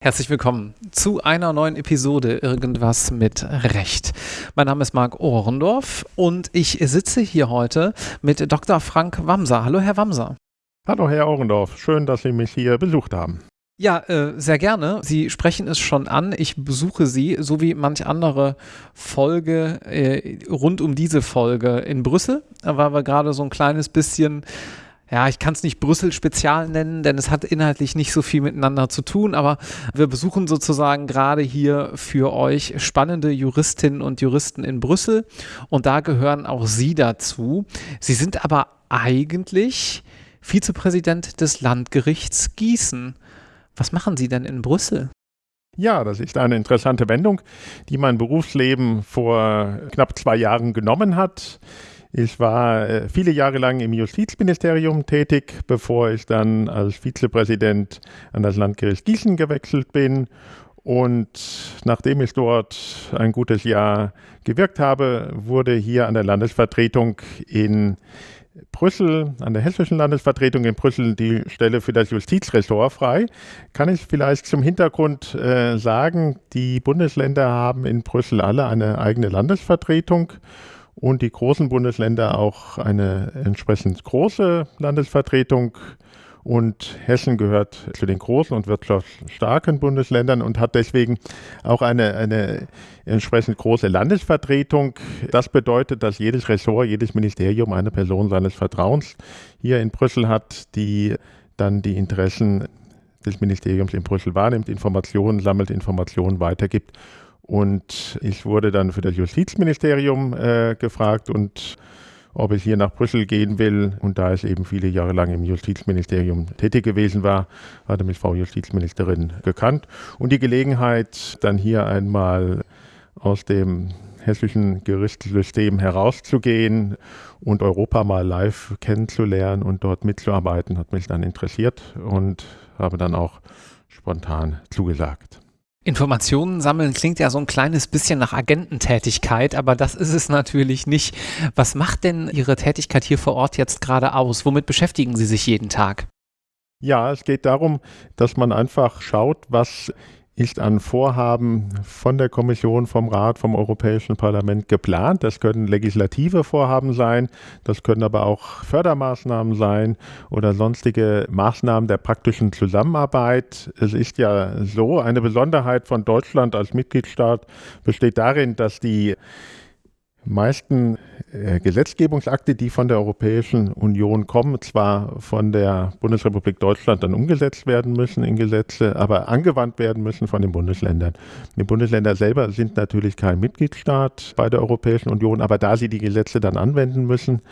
Herzlich willkommen zu einer neuen Episode Irgendwas mit Recht. Mein Name ist Marc Ohrendorf und ich sitze hier heute mit Dr. Frank Wamser. Hallo, Herr Wamser. Hallo, Herr Ohrendorf. Schön, dass Sie mich hier besucht haben. Ja, äh, sehr gerne. Sie sprechen es schon an. Ich besuche Sie, so wie manch andere Folge äh, rund um diese Folge in Brüssel, weil wir gerade so ein kleines bisschen ja, ich kann es nicht Brüssel-Spezial nennen, denn es hat inhaltlich nicht so viel miteinander zu tun, aber wir besuchen sozusagen gerade hier für euch spannende Juristinnen und Juristen in Brüssel und da gehören auch Sie dazu. Sie sind aber eigentlich Vizepräsident des Landgerichts Gießen. Was machen Sie denn in Brüssel? Ja, das ist eine interessante Wendung, die mein Berufsleben vor knapp zwei Jahren genommen hat. Ich war äh, viele Jahre lang im Justizministerium tätig, bevor ich dann als Vizepräsident an das Landgericht Gießen gewechselt bin. Und nachdem ich dort ein gutes Jahr gewirkt habe, wurde hier an der Landesvertretung in Brüssel, an der hessischen Landesvertretung in Brüssel die Stelle für das Justizressort frei. Kann ich vielleicht zum Hintergrund äh, sagen, die Bundesländer haben in Brüssel alle eine eigene Landesvertretung und die großen Bundesländer auch eine entsprechend große Landesvertretung. Und Hessen gehört zu den großen und wirtschaftsstarken Bundesländern und hat deswegen auch eine, eine entsprechend große Landesvertretung. Das bedeutet, dass jedes Ressort, jedes Ministerium eine Person seines Vertrauens hier in Brüssel hat, die dann die Interessen des Ministeriums in Brüssel wahrnimmt, Informationen sammelt, Informationen weitergibt und ich wurde dann für das Justizministerium äh, gefragt und ob ich hier nach Brüssel gehen will. Und da ich eben viele Jahre lang im Justizministerium tätig gewesen war, hatte mich Frau Justizministerin gekannt. Und die Gelegenheit, dann hier einmal aus dem hessischen Gerichtssystem herauszugehen und Europa mal live kennenzulernen und dort mitzuarbeiten, hat mich dann interessiert und habe dann auch spontan zugesagt. Informationen sammeln klingt ja so ein kleines bisschen nach Agententätigkeit, aber das ist es natürlich nicht. Was macht denn Ihre Tätigkeit hier vor Ort jetzt gerade aus? Womit beschäftigen Sie sich jeden Tag? Ja, es geht darum, dass man einfach schaut, was ist an Vorhaben von der Kommission, vom Rat, vom Europäischen Parlament geplant. Das können legislative Vorhaben sein, das können aber auch Fördermaßnahmen sein oder sonstige Maßnahmen der praktischen Zusammenarbeit. Es ist ja so, eine Besonderheit von Deutschland als Mitgliedstaat besteht darin, dass die meisten äh, Gesetzgebungsakte, die von der Europäischen Union kommen, zwar von der Bundesrepublik Deutschland dann umgesetzt werden müssen in Gesetze, aber angewandt werden müssen von den Bundesländern. Die Bundesländer selber sind natürlich kein Mitgliedstaat bei der Europäischen Union, aber da sie die Gesetze dann anwenden müssen,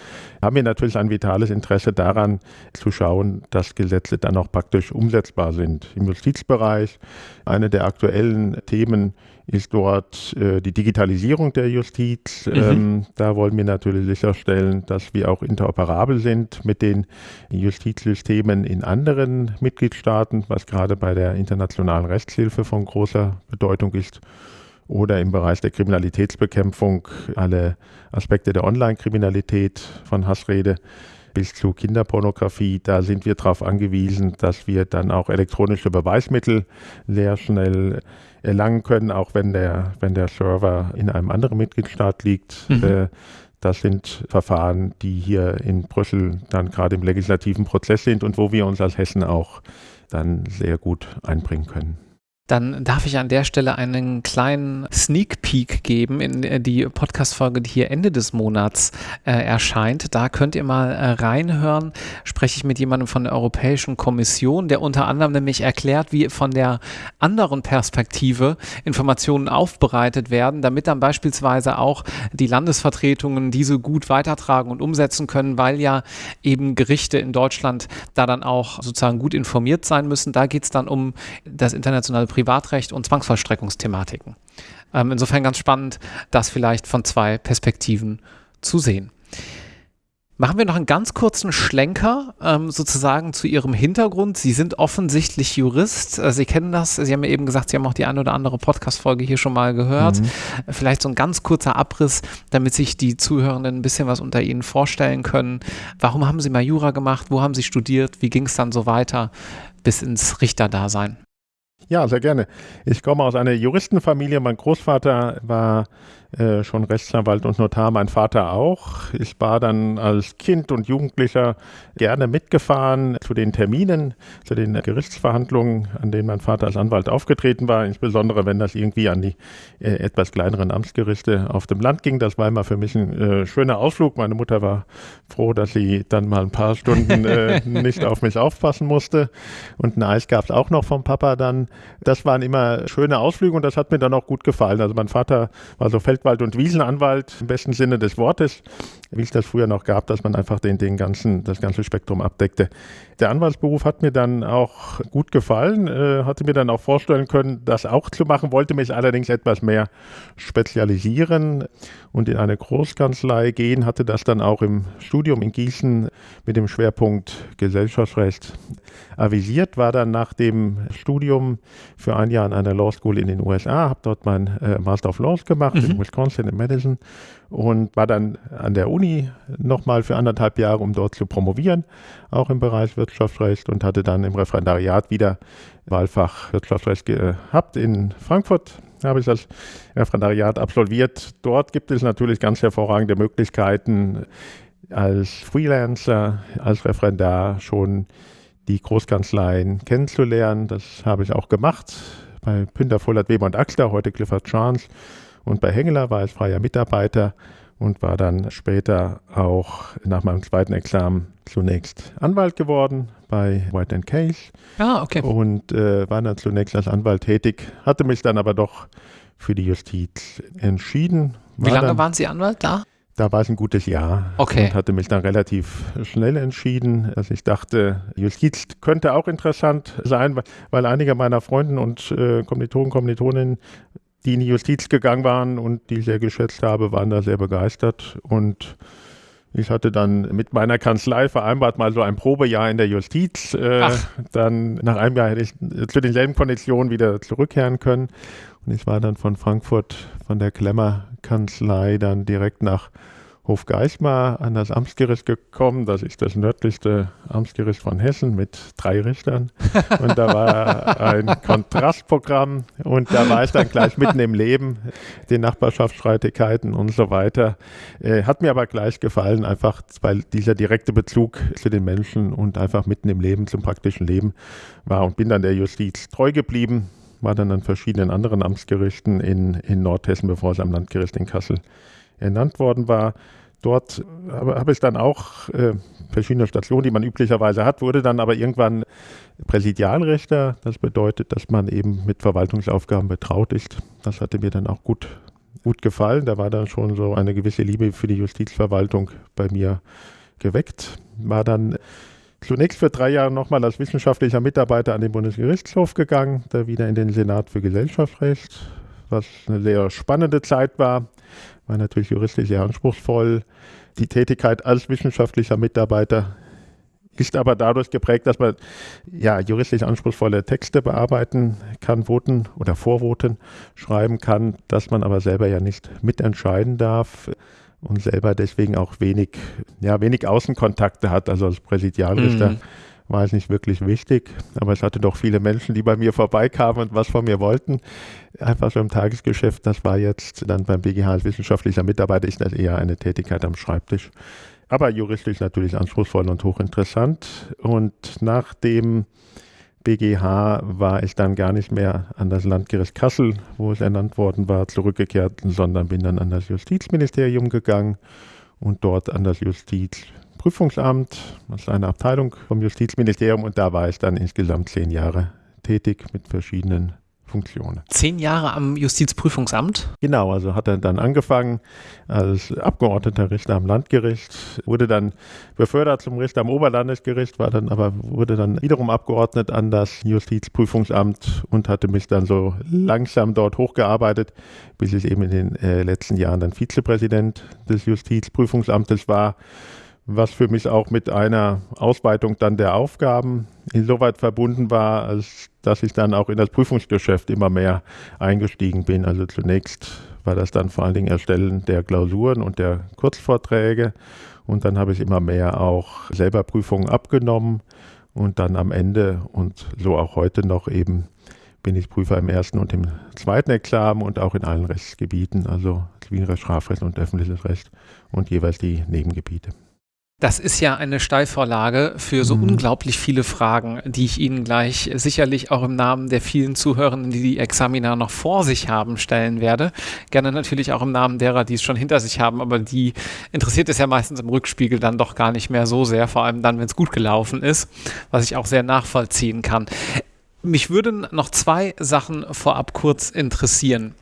haben wir natürlich ein vitales Interesse daran zu schauen, dass Gesetze dann auch praktisch umsetzbar sind. Im Justizbereich, eine der aktuellen Themen, ist dort äh, die Digitalisierung der Justiz. Mhm. Ähm, da wollen wir natürlich sicherstellen, dass wir auch interoperabel sind mit den Justizsystemen in anderen Mitgliedstaaten, was gerade bei der internationalen Rechtshilfe von großer Bedeutung ist. Oder im Bereich der Kriminalitätsbekämpfung alle Aspekte der Online-Kriminalität von Hassrede bis zu Kinderpornografie. Da sind wir darauf angewiesen, dass wir dann auch elektronische Beweismittel sehr schnell erlangen können, auch wenn der, wenn der Server in einem anderen Mitgliedstaat liegt. Mhm. Äh, das sind Verfahren, die hier in Brüssel dann gerade im legislativen Prozess sind und wo wir uns als Hessen auch dann sehr gut einbringen können. Dann darf ich an der Stelle einen kleinen Sneak Peek geben in äh, die Podcast-Folge, die hier Ende des Monats äh, erscheint. Da könnt ihr mal äh, reinhören. Spreche ich mit jemandem von der Europäischen Kommission, der unter anderem nämlich erklärt, wie von der anderen Perspektive Informationen aufbereitet werden, damit dann beispielsweise auch die Landesvertretungen diese gut weitertragen und umsetzen können, weil ja eben Gerichte in Deutschland da dann auch sozusagen gut informiert sein müssen. Da geht es dann um das internationale Privatrecht und Zwangsvollstreckungsthematiken. Ähm, insofern ganz spannend, das vielleicht von zwei Perspektiven zu sehen. Machen wir noch einen ganz kurzen Schlenker ähm, sozusagen zu Ihrem Hintergrund. Sie sind offensichtlich Jurist. Äh, Sie kennen das. Sie haben ja eben gesagt, Sie haben auch die eine oder andere Podcast-Folge hier schon mal gehört. Mhm. Vielleicht so ein ganz kurzer Abriss, damit sich die Zuhörenden ein bisschen was unter Ihnen vorstellen können. Warum haben Sie mal Jura gemacht? Wo haben Sie studiert? Wie ging es dann so weiter bis ins Richterdasein? Ja, sehr gerne. Ich komme aus einer Juristenfamilie. Mein Großvater war äh, schon Rechtsanwalt und Notar, mein Vater auch. Ich war dann als Kind und Jugendlicher gerne mitgefahren zu den Terminen, zu den Gerichtsverhandlungen, an denen mein Vater als Anwalt aufgetreten war, insbesondere wenn das irgendwie an die äh, etwas kleineren Amtsgerichte auf dem Land ging. Das war immer für mich ein äh, schöner Ausflug. Meine Mutter war froh, dass sie dann mal ein paar Stunden äh, nicht auf mich aufpassen musste. Und ein Eis gab es auch noch vom Papa dann. Das waren immer schöne Ausflüge und das hat mir dann auch gut gefallen. Also mein Vater war so Feld Feldwald- und Wiesenanwalt im besten Sinne des Wortes, wie es das früher noch gab, dass man einfach den, den ganzen, das ganze Spektrum abdeckte. Der Anwaltsberuf hat mir dann auch gut gefallen, äh, hatte mir dann auch vorstellen können, das auch zu machen, wollte mich allerdings etwas mehr spezialisieren und in eine Großkanzlei gehen, hatte das dann auch im Studium in Gießen mit dem Schwerpunkt Gesellschaftsrecht avisiert, war dann nach dem Studium für ein Jahr an einer Law School in den USA, habe dort mein äh, Master of Laws gemacht mhm. in Wisconsin in Madison und war dann an der Uni nochmal für anderthalb Jahre, um dort zu promovieren, auch im Bereich Wirtschaftsrecht und hatte dann im Referendariat wieder Wahlfach Wirtschaftsrecht gehabt in Frankfurt. Habe ich das Referendariat absolviert. Dort gibt es natürlich ganz hervorragende Möglichkeiten, als Freelancer, als Referendar schon die Großkanzleien kennenzulernen. Das habe ich auch gemacht bei Pünter, Vollert, Weber und Axler, heute Clifford Chance. Und bei Hengeler war ich freier Mitarbeiter und war dann später auch nach meinem zweiten Examen zunächst Anwalt geworden bei White Case. Ah, okay. Und äh, war dann zunächst als Anwalt tätig, hatte mich dann aber doch für die Justiz entschieden. Wie lange dann, waren Sie Anwalt da? Da war es ein gutes Jahr okay. und hatte mich dann relativ schnell entschieden. Also ich dachte, Justiz könnte auch interessant sein, weil, weil einige meiner Freunden und äh, Kommilitonen, Kommilitoninnen, die in die Justiz gegangen waren und die ich sehr geschätzt habe, waren da sehr begeistert. Und ich hatte dann mit meiner Kanzlei vereinbart, mal so ein Probejahr in der Justiz. Äh, dann nach einem Jahr hätte ich zu denselben Konditionen wieder zurückkehren können. Und ich war dann von Frankfurt, von der Klemmer-Kanzlei, dann direkt nach Hofgeismar an das Amtsgericht gekommen. Das ist das nördlichste Amtsgericht von Hessen mit drei Richtern. Und da war ein Kontrastprogramm und da war ich dann gleich mitten im Leben, den Nachbarschaftsstreitigkeiten und so weiter. Äh, hat mir aber gleich gefallen, einfach weil dieser direkte Bezug zu den Menschen und einfach mitten im Leben, zum praktischen Leben war und bin dann der Justiz treu geblieben war dann an verschiedenen anderen Amtsgerichten in, in Nordhessen, bevor es am Landgericht in Kassel ernannt worden war. Dort habe, habe ich dann auch äh, verschiedene Stationen, die man üblicherweise hat, wurde dann aber irgendwann Präsidialrichter. Das bedeutet, dass man eben mit Verwaltungsaufgaben betraut ist. Das hatte mir dann auch gut, gut gefallen. Da war dann schon so eine gewisse Liebe für die Justizverwaltung bei mir geweckt. War dann zunächst für drei Jahre nochmal als wissenschaftlicher Mitarbeiter an den Bundesgerichtshof gegangen, da wieder in den Senat für Gesellschaftsrecht, was eine sehr spannende Zeit war, war natürlich juristisch sehr anspruchsvoll. Die Tätigkeit als wissenschaftlicher Mitarbeiter ist aber dadurch geprägt, dass man ja juristisch anspruchsvolle Texte bearbeiten kann, Voten oder Vorvoten schreiben kann, dass man aber selber ja nicht mitentscheiden darf und selber deswegen auch wenig, ja, wenig Außenkontakte hat. Also als Präsidialrichter mhm. War es nicht wirklich wichtig, aber es hatte doch viele Menschen, die bei mir vorbeikamen und was von mir wollten. Einfach so im Tagesgeschäft, das war jetzt dann beim BGH als wissenschaftlicher Mitarbeiter, ist das eher eine Tätigkeit am Schreibtisch. Aber juristisch natürlich anspruchsvoll und hochinteressant. Und nach dem BGH war ich dann gar nicht mehr an das Landgericht Kassel, wo es ernannt worden war, zurückgekehrt, sondern bin dann an das Justizministerium gegangen und dort an das Justizprüfungsamt, das ist eine Abteilung vom Justizministerium und da war ich dann insgesamt zehn Jahre tätig mit verschiedenen Funktionen. Zehn Jahre am Justizprüfungsamt? Genau, also hat er dann angefangen als Abgeordneter Richter am Landgericht, wurde dann befördert zum Richter am Oberlandesgericht, war dann aber wurde dann wiederum abgeordnet an das Justizprüfungsamt und hatte mich dann so langsam dort hochgearbeitet, bis ich eben in den äh, letzten Jahren dann Vizepräsident des Justizprüfungsamtes war was für mich auch mit einer Ausweitung dann der Aufgaben insoweit verbunden war, als dass ich dann auch in das Prüfungsgeschäft immer mehr eingestiegen bin. Also zunächst war das dann vor allen Dingen Erstellen der Klausuren und der Kurzvorträge und dann habe ich immer mehr auch selber Prüfungen abgenommen und dann am Ende und so auch heute noch eben bin ich Prüfer im ersten und im zweiten Examen und auch in allen Rechtsgebieten, also Zivilrecht, Strafrecht und öffentliches Recht und jeweils die Nebengebiete. Das ist ja eine Steilvorlage für so mhm. unglaublich viele Fragen, die ich Ihnen gleich sicherlich auch im Namen der vielen Zuhörenden, die die Examina noch vor sich haben, stellen werde. Gerne natürlich auch im Namen derer, die es schon hinter sich haben, aber die interessiert es ja meistens im Rückspiegel dann doch gar nicht mehr so sehr, vor allem dann, wenn es gut gelaufen ist, was ich auch sehr nachvollziehen kann. Mich würden noch zwei Sachen vorab kurz interessieren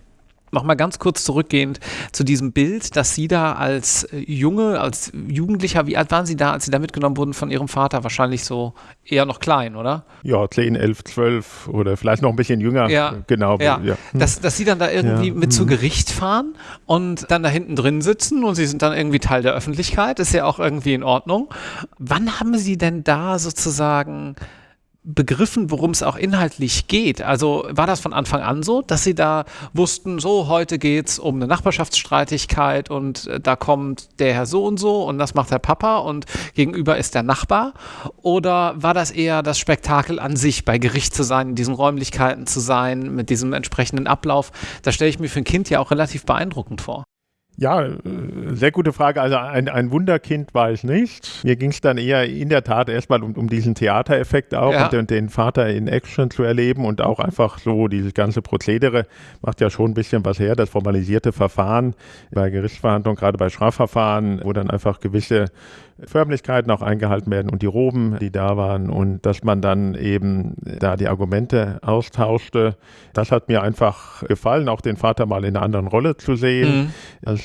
nochmal ganz kurz zurückgehend zu diesem Bild, dass Sie da als äh, Junge, als Jugendlicher, wie alt waren Sie da, als Sie da mitgenommen wurden von Ihrem Vater? Wahrscheinlich so eher noch klein, oder? Ja, 10, 11, 12 oder vielleicht noch ein bisschen jünger. Ja, genau. Ja. ja. Dass, dass Sie dann da irgendwie ja. mit zu Gericht fahren und dann da hinten drin sitzen und Sie sind dann irgendwie Teil der Öffentlichkeit, ist ja auch irgendwie in Ordnung. Wann haben Sie denn da sozusagen begriffen, worum es auch inhaltlich geht? Also war das von Anfang an so, dass Sie da wussten, so heute geht es um eine Nachbarschaftsstreitigkeit und äh, da kommt der Herr so und so und das macht der Papa und gegenüber ist der Nachbar? Oder war das eher das Spektakel an sich, bei Gericht zu sein, in diesen Räumlichkeiten zu sein, mit diesem entsprechenden Ablauf? Das stelle ich mir für ein Kind ja auch relativ beeindruckend vor. Ja, äh, sehr gute Frage. Also ein, ein Wunderkind war ich nicht. Mir ging es dann eher in der Tat erstmal um, um diesen Theatereffekt auch ja. und den, den, Vater in Action zu erleben und auch einfach so dieses ganze Prozedere macht ja schon ein bisschen was her, das formalisierte Verfahren bei Gerichtsverhandlungen, gerade bei Strafverfahren, wo dann einfach gewisse Förmlichkeiten auch eingehalten werden und die Roben, die da waren und dass man dann eben da die Argumente austauschte. Das hat mir einfach gefallen, auch den Vater mal in einer anderen Rolle zu sehen, mhm.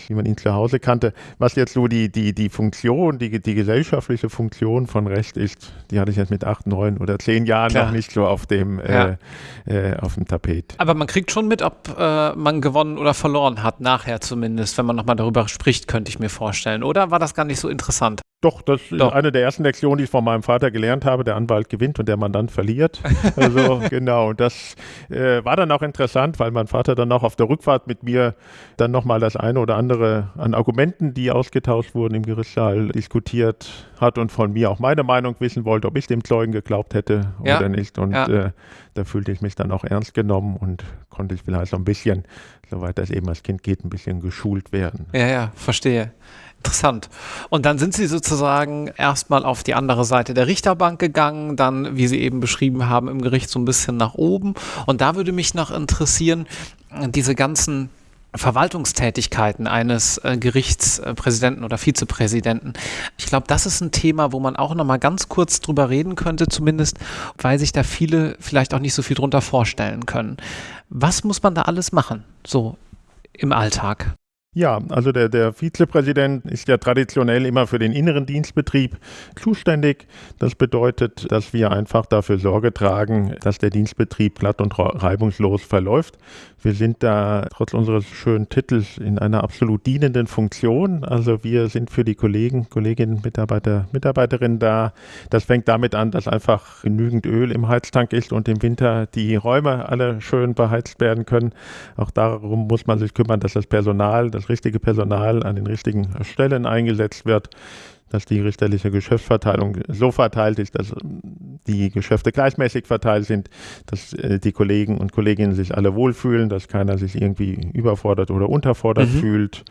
Wie man ihn zu Hause kannte. Was jetzt so die, die, die Funktion, die, die gesellschaftliche Funktion von Recht ist, die hatte ich jetzt mit acht, neun oder zehn Jahren Klar. noch nicht so auf dem, ja. äh, äh, auf dem Tapet. Aber man kriegt schon mit, ob äh, man gewonnen oder verloren hat, nachher zumindest, wenn man nochmal darüber spricht, könnte ich mir vorstellen. Oder war das gar nicht so interessant? Doch, das Doch. ist eine der ersten Lektionen, die ich von meinem Vater gelernt habe. Der Anwalt gewinnt und der Mandant verliert. Also genau, das äh, war dann auch interessant, weil mein Vater dann auch auf der Rückfahrt mit mir dann nochmal das eine oder andere an Argumenten, die ausgetauscht wurden im Gerichtssaal, diskutiert hat und von mir auch meine Meinung wissen wollte, ob ich dem Zeugen geglaubt hätte ja. oder nicht. Und ja. äh, da fühlte ich mich dann auch ernst genommen und konnte ich vielleicht so ein bisschen, soweit das eben als Kind geht, ein bisschen geschult werden. Ja, ja, verstehe. Interessant. Und dann sind Sie sozusagen erstmal auf die andere Seite der Richterbank gegangen, dann, wie Sie eben beschrieben haben, im Gericht so ein bisschen nach oben. Und da würde mich noch interessieren, diese ganzen Verwaltungstätigkeiten eines äh, Gerichtspräsidenten oder Vizepräsidenten. Ich glaube, das ist ein Thema, wo man auch noch mal ganz kurz drüber reden könnte, zumindest, weil sich da viele vielleicht auch nicht so viel drunter vorstellen können. Was muss man da alles machen, so im Alltag? Ja, also der, der Vizepräsident ist ja traditionell immer für den inneren Dienstbetrieb zuständig. Das bedeutet, dass wir einfach dafür Sorge tragen, dass der Dienstbetrieb glatt und reibungslos verläuft. Wir sind da trotz unseres schönen Titels in einer absolut dienenden Funktion. Also wir sind für die Kollegen, Kolleginnen, Mitarbeiter, Mitarbeiterinnen da. Das fängt damit an, dass einfach genügend Öl im Heiztank ist und im Winter die Räume alle schön beheizt werden können. Auch darum muss man sich kümmern, dass das Personal, das richtige Personal an den richtigen Stellen eingesetzt wird dass die richterliche Geschäftsverteilung so verteilt ist, dass die Geschäfte gleichmäßig verteilt sind, dass äh, die Kollegen und Kolleginnen sich alle wohlfühlen, dass keiner sich irgendwie überfordert oder unterfordert mhm. fühlt.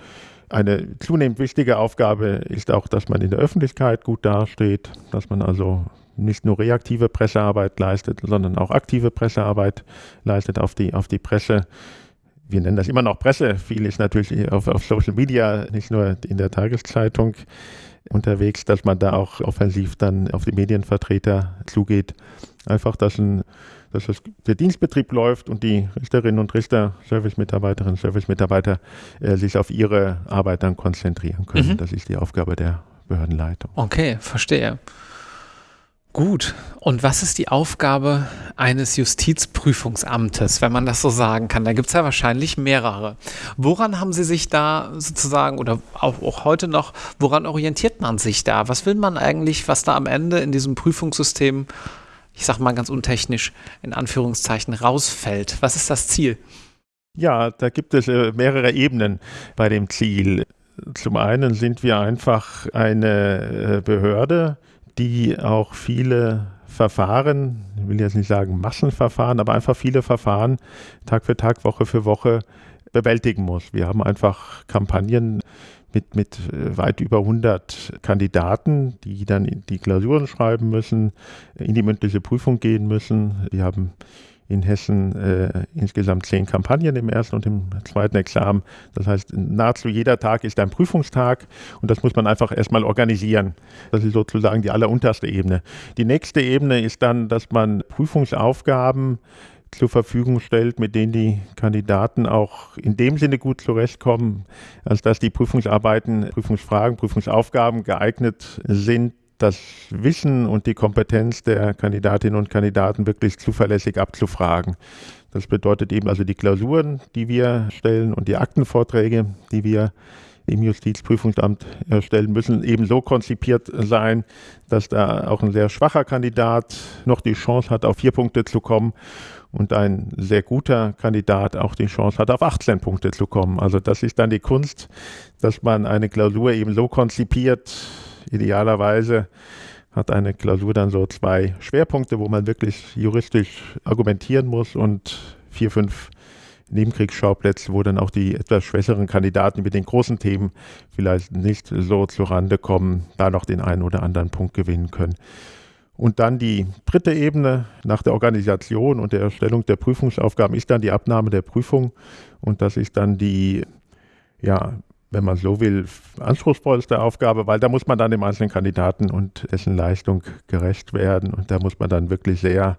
Eine zunehmend wichtige Aufgabe ist auch, dass man in der Öffentlichkeit gut dasteht, dass man also nicht nur reaktive Pressearbeit leistet, sondern auch aktive Pressearbeit leistet auf die, auf die Presse wir nennen das immer noch Presse. Viel ist natürlich auf, auf Social Media, nicht nur in der Tageszeitung unterwegs, dass man da auch offensiv dann auf die Medienvertreter zugeht. Einfach, dass, ein, dass das, der Dienstbetrieb läuft und die Richterinnen und Richter, Servicemitarbeiterinnen, Servicemitarbeiter äh, sich auf ihre Arbeit dann konzentrieren können. Mhm. Das ist die Aufgabe der Behördenleitung. Okay, verstehe. Gut. Und was ist die Aufgabe eines Justizprüfungsamtes, wenn man das so sagen kann? Da gibt es ja wahrscheinlich mehrere. Woran haben Sie sich da sozusagen oder auch, auch, heute noch, woran orientiert man sich da? Was will man eigentlich, was da am Ende in diesem Prüfungssystem, ich sage mal ganz untechnisch, in Anführungszeichen rausfällt? Was ist das Ziel? Ja, da gibt es äh, mehrere Ebenen bei dem Ziel. Zum einen sind wir einfach eine äh, Behörde, die auch viele Verfahren, ich will jetzt nicht sagen Massenverfahren, aber einfach viele Verfahren Tag für Tag, Woche für Woche bewältigen muss. Wir haben einfach Kampagnen mit, mit äh, weit über 100 Kandidaten, die dann die Klausuren schreiben müssen, in die mündliche Prüfung gehen müssen. Wir haben in Hessen äh, insgesamt zehn Kampagnen im ersten und im zweiten Examen. Das heißt, nahezu jeder Tag ist ein Prüfungstag und das muss man einfach erstmal organisieren. Das ist sozusagen die allerunterste Ebene. Die nächste Ebene ist dann, dass man Prüfungsaufgaben zur Verfügung stellt, mit denen die Kandidaten auch in dem Sinne gut zurechtkommen, als dass die Prüfungsarbeiten, Prüfungsfragen, Prüfungsaufgaben geeignet sind, das Wissen und die Kompetenz der Kandidatinnen und Kandidaten wirklich zuverlässig abzufragen. Das bedeutet eben also die Klausuren, die wir stellen und die Aktenvorträge, die wir im Justizprüfungsamt erstellen müssen, eben so konzipiert sein, dass da auch ein sehr schwacher Kandidat noch die Chance hat, auf vier Punkte zu kommen und ein sehr guter Kandidat auch die Chance hat, auf 18 Punkte zu kommen. Also das ist dann die Kunst, dass man eine Klausur eben so konzipiert, idealerweise hat eine Klausur dann so zwei Schwerpunkte, wo man wirklich juristisch argumentieren muss und vier, fünf Nebenkriegsschauplätze, wo dann auch die etwas schwächeren Kandidaten mit den großen Themen vielleicht nicht so zurande kommen, da noch den einen oder anderen Punkt gewinnen können. Und dann die dritte Ebene nach der Organisation und der Erstellung der Prüfungsaufgaben ist dann die Abnahme der Prüfung. Und das ist dann die ja, wenn man so will, anspruchsvollste Aufgabe, weil da muss man dann dem einzelnen Kandidaten und dessen Leistung gerecht werden und da muss man dann wirklich sehr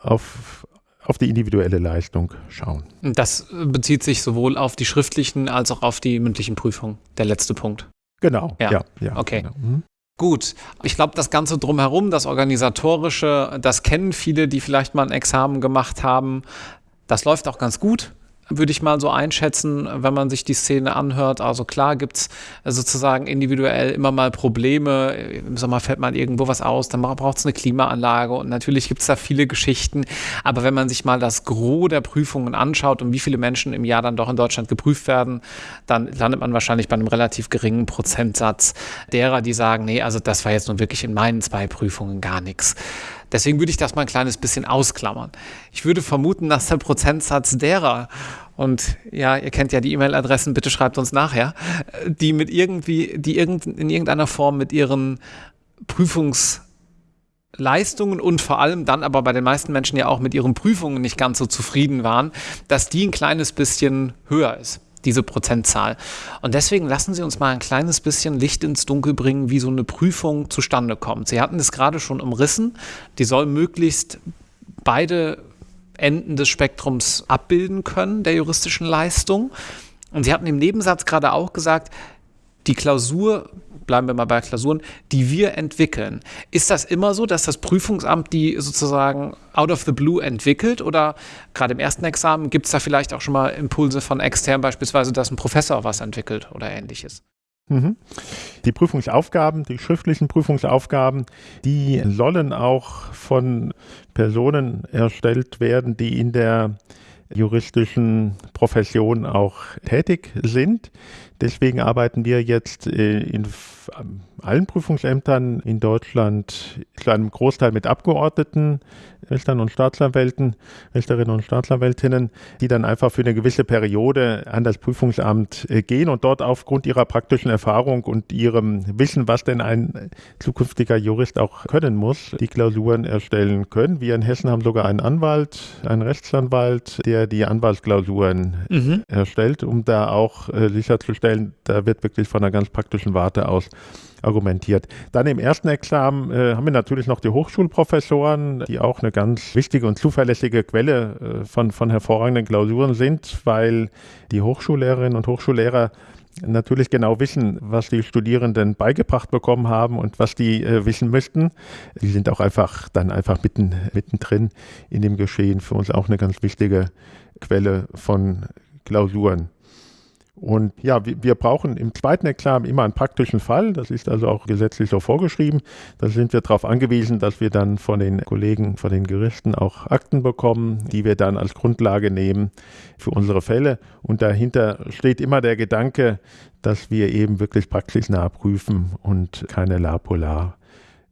auf, auf die individuelle Leistung schauen. Das bezieht sich sowohl auf die schriftlichen als auch auf die mündlichen Prüfungen, der letzte Punkt. Genau, ja, ja, ja okay. Genau. Mhm. Gut, ich glaube, das Ganze drumherum, das Organisatorische, das kennen viele, die vielleicht mal ein Examen gemacht haben. Das läuft auch ganz gut würde ich mal so einschätzen, wenn man sich die Szene anhört. Also klar gibt es sozusagen individuell immer mal Probleme. Im Sommer fällt mal irgendwo was aus, dann braucht es eine Klimaanlage und natürlich gibt es da viele Geschichten. Aber wenn man sich mal das Gros der Prüfungen anschaut und wie viele Menschen im Jahr dann doch in Deutschland geprüft werden, dann landet man wahrscheinlich bei einem relativ geringen Prozentsatz derer, die sagen, nee, also das war jetzt nun wirklich in meinen zwei Prüfungen gar nichts. Deswegen würde ich das mal ein kleines bisschen ausklammern. Ich würde vermuten, dass der Prozentsatz derer, und ja, ihr kennt ja die E-Mail-Adressen, bitte schreibt uns nachher, die mit irgendwie, die irgend, in irgendeiner Form mit ihren Prüfungsleistungen und vor allem dann aber bei den meisten Menschen ja auch mit ihren Prüfungen nicht ganz so zufrieden waren, dass die ein kleines bisschen höher ist diese Prozentzahl. Und deswegen lassen Sie uns mal ein kleines bisschen Licht ins Dunkel bringen, wie so eine Prüfung zustande kommt. Sie hatten es gerade schon umrissen. Die soll möglichst beide Enden des Spektrums abbilden können, der juristischen Leistung. Und Sie hatten im Nebensatz gerade auch gesagt, die Klausur bleiben wir mal bei Klausuren, die wir entwickeln. Ist das immer so, dass das Prüfungsamt die sozusagen out of the blue entwickelt oder gerade im ersten Examen gibt es da vielleicht auch schon mal Impulse von extern, beispielsweise, dass ein Professor was entwickelt oder ähnliches? Mhm. Die Prüfungsaufgaben, die schriftlichen Prüfungsaufgaben, die sollen auch von Personen erstellt werden, die in der juristischen Profession auch tätig sind. Deswegen arbeiten wir jetzt äh, in allen Prüfungsämtern in Deutschland zu einem Großteil mit Abgeordneten, Richtern und Staatsanwälten, Richterinnen und Staatsanwältinnen, die dann einfach für eine gewisse Periode an das Prüfungsamt äh, gehen und dort aufgrund ihrer praktischen Erfahrung und ihrem Wissen, was denn ein zukünftiger Jurist auch können muss, die Klausuren erstellen können. Wir in Hessen haben sogar einen Anwalt, einen Rechtsanwalt, der die Anwaltsklausuren mhm. erstellt, um da auch äh, sicherzustellen, da wird wirklich von einer ganz praktischen Warte aus argumentiert. Dann im ersten Examen äh, haben wir natürlich noch die Hochschulprofessoren, die auch eine ganz wichtige und zuverlässige Quelle äh, von, von hervorragenden Klausuren sind, weil die Hochschullehrerinnen und Hochschullehrer natürlich genau wissen, was die Studierenden beigebracht bekommen haben und was die äh, wissen möchten. Die sind auch einfach dann einfach mitten, mittendrin in dem Geschehen. Für uns auch eine ganz wichtige Quelle von Klausuren. Und ja, wir brauchen im zweiten Examen immer einen praktischen Fall. Das ist also auch gesetzlich so vorgeschrieben. Da sind wir darauf angewiesen, dass wir dann von den Kollegen, von den Gerichten auch Akten bekommen, die wir dann als Grundlage nehmen für unsere Fälle. Und dahinter steht immer der Gedanke, dass wir eben wirklich praxisnah prüfen und keine La Polar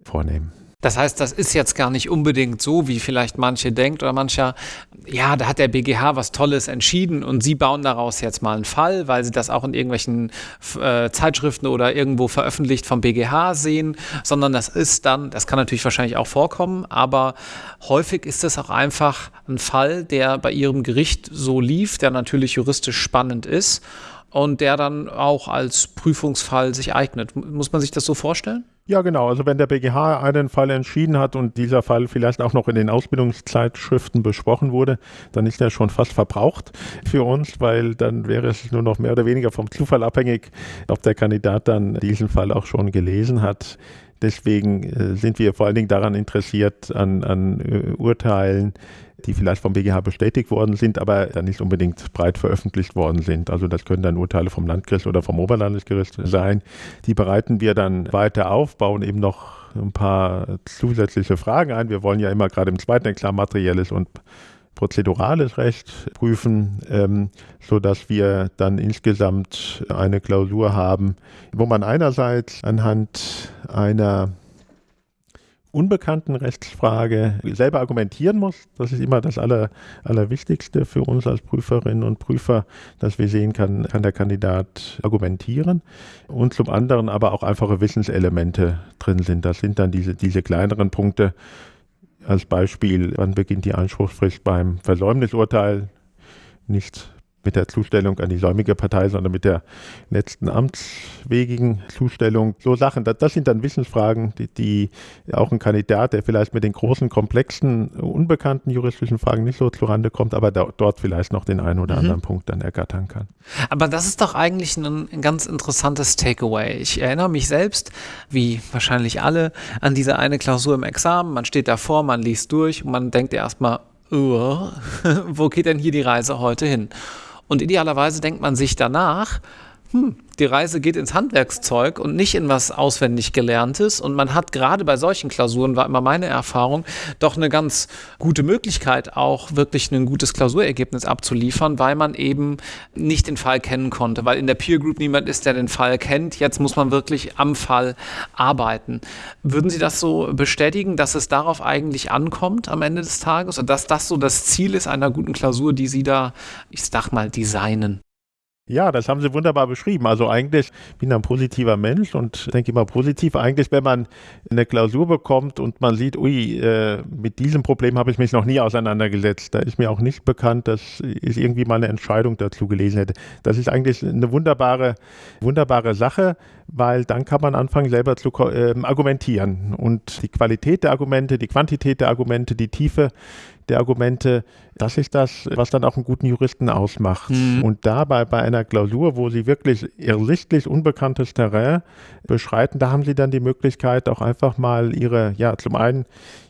vornehmen. Das heißt, das ist jetzt gar nicht unbedingt so, wie vielleicht manche denkt oder mancher, ja, da hat der BGH was Tolles entschieden und Sie bauen daraus jetzt mal einen Fall, weil Sie das auch in irgendwelchen äh, Zeitschriften oder irgendwo veröffentlicht vom BGH sehen, sondern das ist dann, das kann natürlich wahrscheinlich auch vorkommen, aber häufig ist es auch einfach ein Fall, der bei Ihrem Gericht so lief, der natürlich juristisch spannend ist und der dann auch als Prüfungsfall sich eignet. Muss man sich das so vorstellen? Ja, genau. Also wenn der BGH einen Fall entschieden hat und dieser Fall vielleicht auch noch in den Ausbildungszeitschriften besprochen wurde, dann ist er schon fast verbraucht für uns, weil dann wäre es nur noch mehr oder weniger vom Zufall abhängig, ob der Kandidat dann diesen Fall auch schon gelesen hat. Deswegen äh, sind wir vor allen Dingen daran interessiert, an, an äh, Urteilen, die vielleicht vom BGH bestätigt worden sind, aber dann nicht unbedingt breit veröffentlicht worden sind. Also das können dann Urteile vom Landgericht oder vom Oberlandesgericht sein. Die bereiten wir dann weiter auf, bauen eben noch ein paar zusätzliche Fragen ein. Wir wollen ja immer gerade im zweiten Examen materielles und prozedurales Recht prüfen, ähm, sodass wir dann insgesamt eine Klausur haben, wo man einerseits anhand einer unbekannten Rechtsfrage selber argumentieren muss. Das ist immer das Aller, Allerwichtigste für uns als Prüferinnen und Prüfer, dass wir sehen kann, kann der Kandidat argumentieren. Und zum anderen aber auch einfache Wissenselemente drin sind. Das sind dann diese, diese kleineren Punkte. Als Beispiel, wann beginnt die Anspruchsfrist beim Versäumnisurteil? Nicht mit der Zustellung an die säumige Partei, sondern mit der letzten amtswegigen Zustellung. So Sachen, das, das sind dann Wissensfragen, die, die, auch ein Kandidat, der vielleicht mit den großen, komplexen, unbekannten juristischen Fragen nicht so zurande kommt, aber da, dort vielleicht noch den einen oder mhm. anderen Punkt dann ergattern kann. Aber das ist doch eigentlich ein, ein ganz interessantes Takeaway. Ich erinnere mich selbst, wie wahrscheinlich alle, an diese eine Klausur im Examen. Man steht davor, man liest durch und man denkt erstmal, oh, wo geht denn hier die Reise heute hin? Und idealerweise denkt man sich danach, hm, die Reise geht ins Handwerkszeug und nicht in was auswendig gelerntes. Und man hat gerade bei solchen Klausuren, war immer meine Erfahrung, doch eine ganz gute Möglichkeit, auch wirklich ein gutes Klausurergebnis abzuliefern, weil man eben nicht den Fall kennen konnte, weil in der Peer Group niemand ist, der den Fall kennt. Jetzt muss man wirklich am Fall arbeiten. Würden Sie das so bestätigen, dass es darauf eigentlich ankommt am Ende des Tages und dass das so das Ziel ist einer guten Klausur, die Sie da, ich sag mal, designen? Ja, das haben Sie wunderbar beschrieben. Also eigentlich bin ich ein positiver Mensch und denke immer positiv. Eigentlich, wenn man eine Klausur bekommt und man sieht, ui, äh, mit diesem Problem habe ich mich noch nie auseinandergesetzt. Da ist mir auch nicht bekannt, dass ich irgendwie mal eine Entscheidung dazu gelesen hätte. Das ist eigentlich eine wunderbare, wunderbare Sache, weil dann kann man anfangen, selber zu äh, argumentieren. Und die Qualität der Argumente, die Quantität der Argumente, die Tiefe der Argumente, das ist das, was dann auch einen guten Juristen ausmacht. Mhm. Und dabei bei einer Klausur, wo sie wirklich ersichtlich unbekanntes Terrain beschreiten, da haben sie dann die Möglichkeit, auch einfach mal ihre, ja, zum einen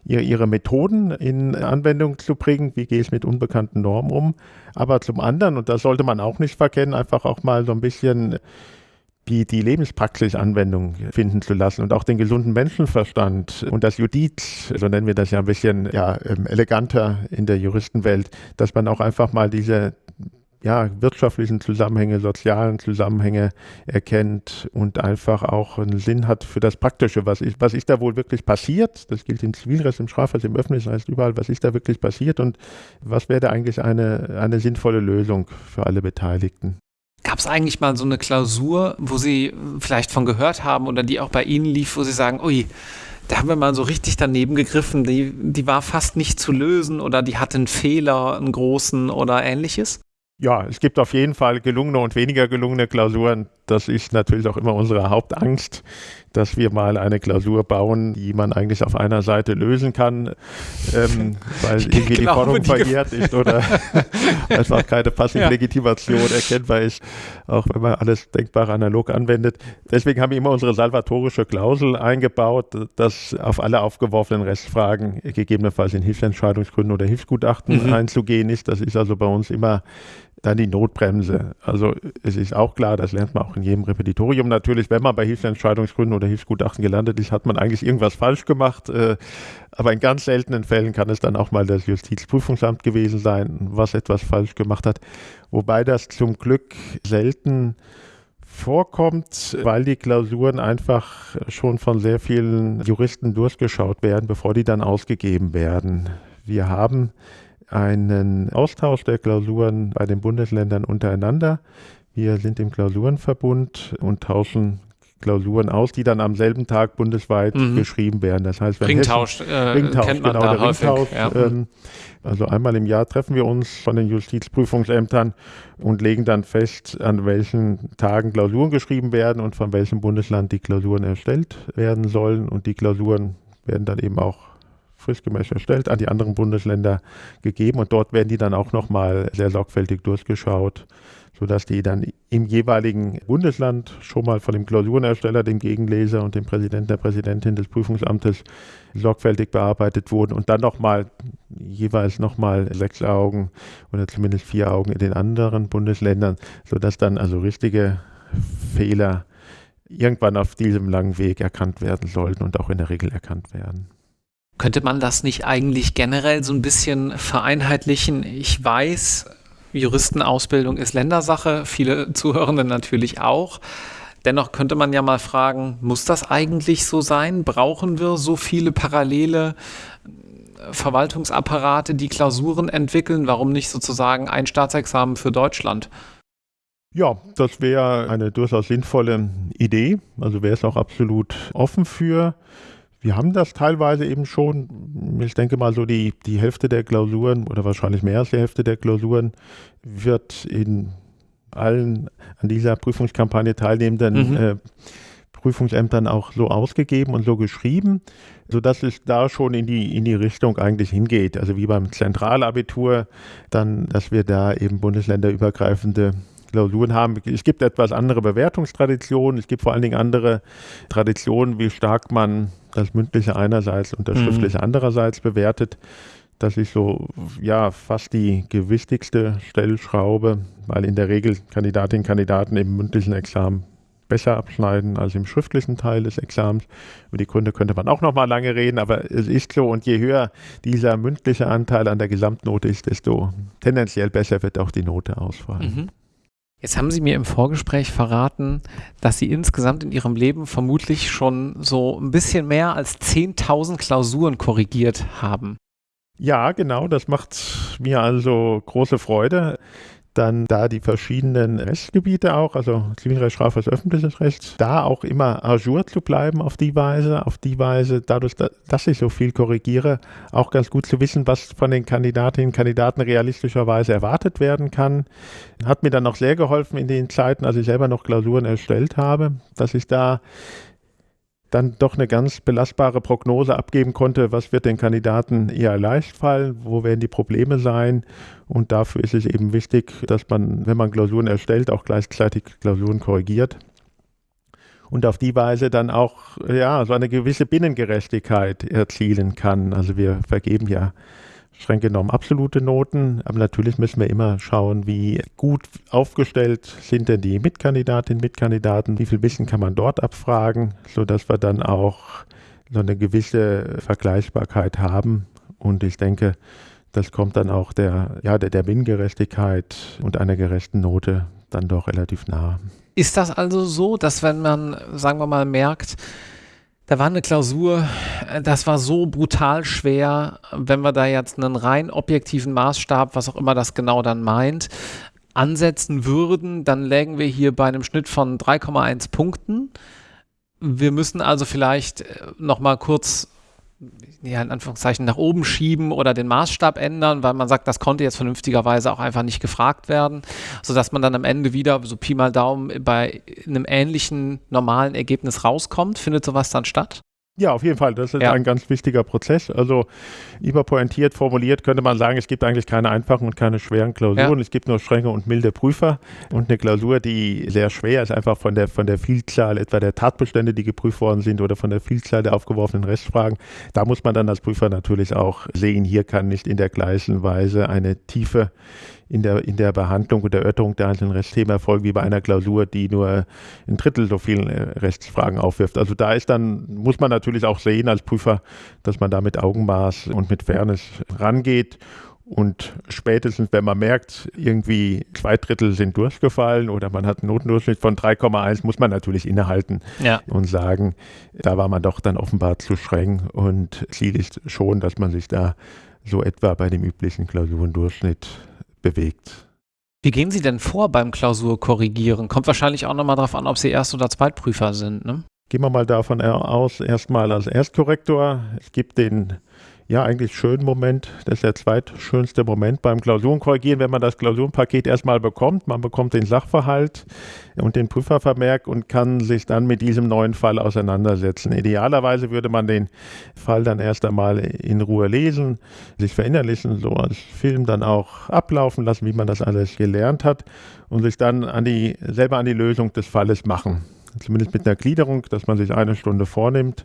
ihre, ihre Methoden in Anwendung zu bringen, wie gehe ich mit unbekannten Normen um, aber zum anderen, und das sollte man auch nicht verkennen, einfach auch mal so ein bisschen die, die Lebenspraxis Anwendung finden zu lassen und auch den gesunden Menschenverstand und das Judiz, so nennen wir das ja ein bisschen ja, ähm, eleganter in der Juristenwelt, dass man auch einfach mal diese ja, wirtschaftlichen Zusammenhänge, sozialen Zusammenhänge erkennt und einfach auch einen Sinn hat für das Praktische. Was ist, was ist da wohl wirklich passiert? Das gilt im Zivilrecht, im Strafrecht, im Öffentlichen, heißt überall, was ist da wirklich passiert und was wäre da eigentlich eine, eine sinnvolle Lösung für alle Beteiligten? Gab es eigentlich mal so eine Klausur, wo Sie vielleicht von gehört haben oder die auch bei Ihnen lief, wo Sie sagen, ui, da haben wir mal so richtig daneben gegriffen, die, die war fast nicht zu lösen oder die hatte einen Fehler, einen großen oder ähnliches? Ja, es gibt auf jeden Fall gelungene und weniger gelungene Klausuren. Das ist natürlich auch immer unsere Hauptangst, dass wir mal eine Klausur bauen, die man eigentlich auf einer Seite lösen kann, ähm, weil irgendwie die Forderung verjährt ist oder einfach keine passive ja. Legitimation erkennbar ist, auch wenn man alles denkbar analog anwendet. Deswegen haben wir immer unsere salvatorische Klausel eingebaut, dass auf alle aufgeworfenen Restfragen gegebenenfalls in Hilfsentscheidungsgründen oder Hilfsgutachten mhm. einzugehen ist. Das ist also bei uns immer dann die Notbremse. Also es ist auch klar, das lernt man auch in jedem Repetitorium natürlich, wenn man bei Hilfsentscheidungsgründen oder Hilfsgutachten gelandet ist, hat man eigentlich irgendwas falsch gemacht. Äh, aber in ganz seltenen Fällen kann es dann auch mal das Justizprüfungsamt gewesen sein, was etwas falsch gemacht hat. Wobei das zum Glück selten vorkommt, weil die Klausuren einfach schon von sehr vielen Juristen durchgeschaut werden, bevor die dann ausgegeben werden. Wir haben einen Austausch der Klausuren bei den Bundesländern untereinander. Wir sind im Klausurenverbund und tauschen Klausuren aus, die dann am selben Tag bundesweit mhm. geschrieben werden. Das heißt, wenn Ringtausch, Hessen, äh, Ringtausch kennt man genau, da häufig. Ringtausch, ja. ähm, also einmal im Jahr treffen wir uns von den Justizprüfungsämtern und legen dann fest, an welchen Tagen Klausuren geschrieben werden und von welchem Bundesland die Klausuren erstellt werden sollen. Und die Klausuren werden dann eben auch fristgemäß erstellt, an die anderen Bundesländer gegeben und dort werden die dann auch nochmal sehr sorgfältig durchgeschaut, sodass die dann im jeweiligen Bundesland schon mal von dem Klausurenersteller, dem Gegenleser und dem Präsidenten der Präsidentin des Prüfungsamtes sorgfältig bearbeitet wurden und dann nochmal jeweils nochmal sechs Augen oder zumindest vier Augen in den anderen Bundesländern, sodass dann also richtige Fehler irgendwann auf diesem langen Weg erkannt werden sollten und auch in der Regel erkannt werden. Könnte man das nicht eigentlich generell so ein bisschen vereinheitlichen? Ich weiß, Juristenausbildung ist Ländersache, viele Zuhörende natürlich auch. Dennoch könnte man ja mal fragen, muss das eigentlich so sein? Brauchen wir so viele parallele äh, Verwaltungsapparate, die Klausuren entwickeln? Warum nicht sozusagen ein Staatsexamen für Deutschland? Ja, das wäre eine durchaus sinnvolle Idee. Also wäre es auch absolut offen für. Wir haben das teilweise eben schon. Ich denke mal, so die, die Hälfte der Klausuren oder wahrscheinlich mehr als die Hälfte der Klausuren wird in allen an dieser Prüfungskampagne teilnehmenden mhm. äh, Prüfungsämtern auch so ausgegeben und so geschrieben, sodass es da schon in die, in die Richtung eigentlich hingeht. Also wie beim Zentralabitur, dann, dass wir da eben bundesländerübergreifende Klausuren haben. Es gibt etwas andere Bewertungstraditionen, es gibt vor allen Dingen andere Traditionen, wie stark man das Mündliche einerseits und das mhm. Schriftliche andererseits bewertet. Das ist so, ja, fast die gewichtigste Stellschraube, weil in der Regel Kandidatinnen und Kandidaten im mündlichen Examen besser abschneiden als im schriftlichen Teil des Examens. Über die Gründe könnte man auch noch mal lange reden, aber es ist so und je höher dieser mündliche Anteil an der Gesamtnote ist, desto tendenziell besser wird auch die Note ausfallen. Mhm. Jetzt haben Sie mir im Vorgespräch verraten, dass Sie insgesamt in Ihrem Leben vermutlich schon so ein bisschen mehr als 10.000 Klausuren korrigiert haben. Ja, genau, das macht mir also große Freude dann da die verschiedenen Rechtsgebiete auch, also Zivilrecht, Strafrecht, öffentliches Recht, da auch immer ajour zu bleiben auf die Weise, auf die Weise, dadurch, dass ich so viel korrigiere, auch ganz gut zu wissen, was von den Kandidatinnen und Kandidaten realistischerweise erwartet werden kann. Hat mir dann noch sehr geholfen in den Zeiten, als ich selber noch Klausuren erstellt habe, dass ich da dann doch eine ganz belastbare Prognose abgeben konnte, was wird den Kandidaten eher leicht fallen, wo werden die Probleme sein. Und dafür ist es eben wichtig, dass man, wenn man Klausuren erstellt, auch gleichzeitig Klausuren korrigiert. Und auf die Weise dann auch ja, so eine gewisse Binnengerechtigkeit erzielen kann. Also wir vergeben ja streng genommen absolute Noten. Aber natürlich müssen wir immer schauen, wie gut aufgestellt sind denn die Mitkandidatinnen, Mitkandidaten, wie viel Wissen kann man dort abfragen, sodass wir dann auch so eine gewisse Vergleichbarkeit haben. Und ich denke, das kommt dann auch der, ja, der, der Binnengerechtigkeit und einer gerechten Note dann doch relativ nah. Ist das also so, dass wenn man, sagen wir mal, merkt, da war eine Klausur, äh, das war so brutal schwer, wenn wir da jetzt einen rein objektiven Maßstab, was auch immer das genau dann meint, ansetzen würden, dann lägen wir hier bei einem Schnitt von 3,1 Punkten. Wir müssen also vielleicht äh, noch mal kurz ja, in Anführungszeichen nach oben schieben oder den Maßstab ändern, weil man sagt, das konnte jetzt vernünftigerweise auch einfach nicht gefragt werden, sodass man dann am Ende wieder so Pi mal Daumen bei einem ähnlichen normalen Ergebnis rauskommt. Findet sowas dann statt? Ja, auf jeden Fall. Das ist ja. ein ganz wichtiger Prozess. Also überpointiert formuliert könnte man sagen, es gibt eigentlich keine einfachen und keine schweren Klausuren. Ja. Es gibt nur strenge und milde Prüfer. Und eine Klausur, die sehr schwer ist, einfach von der, von der Vielzahl etwa der Tatbestände, die geprüft worden sind oder von der Vielzahl der aufgeworfenen Rechtsfragen. Da muss man dann als Prüfer natürlich auch sehen, hier kann nicht in der gleichen Weise eine tiefe in der, in der Behandlung und Erörterung der einzelnen Rechtsthemen erfolgen wie bei einer Klausur, die nur ein Drittel so vielen äh, Rechtsfragen aufwirft. Also da ist dann, muss man natürlich auch sehen als Prüfer, dass man da mit Augenmaß und mit Fairness rangeht. Und spätestens, wenn man merkt, irgendwie zwei Drittel sind durchgefallen oder man hat einen Notendurchschnitt von 3,1, muss man natürlich innehalten ja. und sagen, da war man doch dann offenbar zu streng. Und Ziel ist schon, dass man sich da so etwa bei dem üblichen Klausurendurchschnitt bewegt. Wie gehen Sie denn vor beim Klausurkorrigieren? Kommt wahrscheinlich auch nochmal darauf an, ob Sie Erst- oder Zweitprüfer sind, ne? Gehen wir mal davon aus, erstmal als Erstkorrektor. Es gibt den ja, eigentlich schönen Moment. Das ist der zweitschönste Moment beim Klausurenkorrigieren, wenn man das Klausurenpaket erstmal bekommt. Man bekommt den Sachverhalt und den Prüfervermerk und kann sich dann mit diesem neuen Fall auseinandersetzen. Idealerweise würde man den Fall dann erst einmal in Ruhe lesen, sich verinnerlichen, so als Film dann auch ablaufen lassen, wie man das alles gelernt hat und sich dann an die, selber an die Lösung des Falles machen zumindest mit einer Gliederung, dass man sich eine Stunde vornimmt,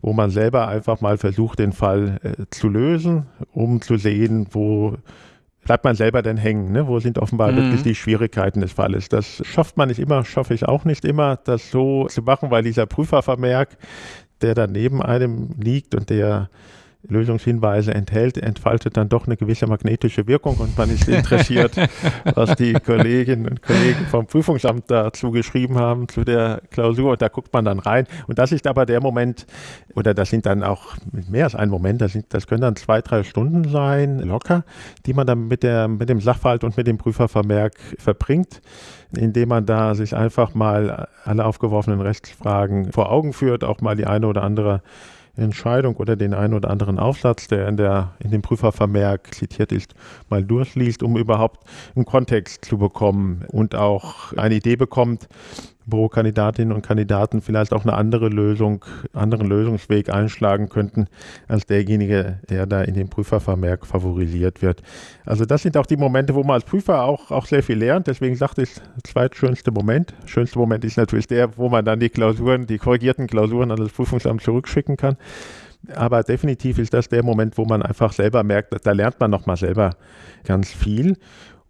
wo man selber einfach mal versucht, den Fall äh, zu lösen, um zu sehen, wo bleibt man selber denn hängen? Ne? Wo sind offenbar mhm. wirklich die Schwierigkeiten des Falles? Das schafft man nicht immer, schaffe ich auch nicht immer, das so zu machen, weil dieser Prüfervermerk, der da neben einem liegt und der Lösungshinweise enthält, entfaltet dann doch eine gewisse magnetische Wirkung und man ist interessiert, was die Kolleginnen und Kollegen vom Prüfungsamt dazu geschrieben haben zu der Klausur. Und da guckt man dann rein. Und das ist aber der Moment oder das sind dann auch mehr als ein Moment, das, sind, das können dann zwei, drei Stunden sein, locker, die man dann mit, der, mit dem Sachverhalt und mit dem Prüfervermerk verbringt, indem man da sich einfach mal alle aufgeworfenen Rechtsfragen vor Augen führt, auch mal die eine oder andere Entscheidung oder den einen oder anderen Aufsatz, der in, der, in dem Prüfervermerk zitiert ist, mal durchliest, um überhaupt einen Kontext zu bekommen und auch eine Idee bekommt, wo Kandidatinnen und Kandidaten vielleicht auch eine andere Lösung, anderen Lösungsweg einschlagen könnten, als derjenige, der da in dem Prüfervermerk favorisiert wird. Also das sind auch die Momente, wo man als Prüfer auch, auch sehr viel lernt. Deswegen sagte ich, zweitschönste Moment. Schönste Moment ist natürlich der, wo man dann die Klausuren, die korrigierten Klausuren an das Prüfungsamt zurückschicken kann. Aber definitiv ist das der Moment, wo man einfach selber merkt, da lernt man nochmal selber ganz viel.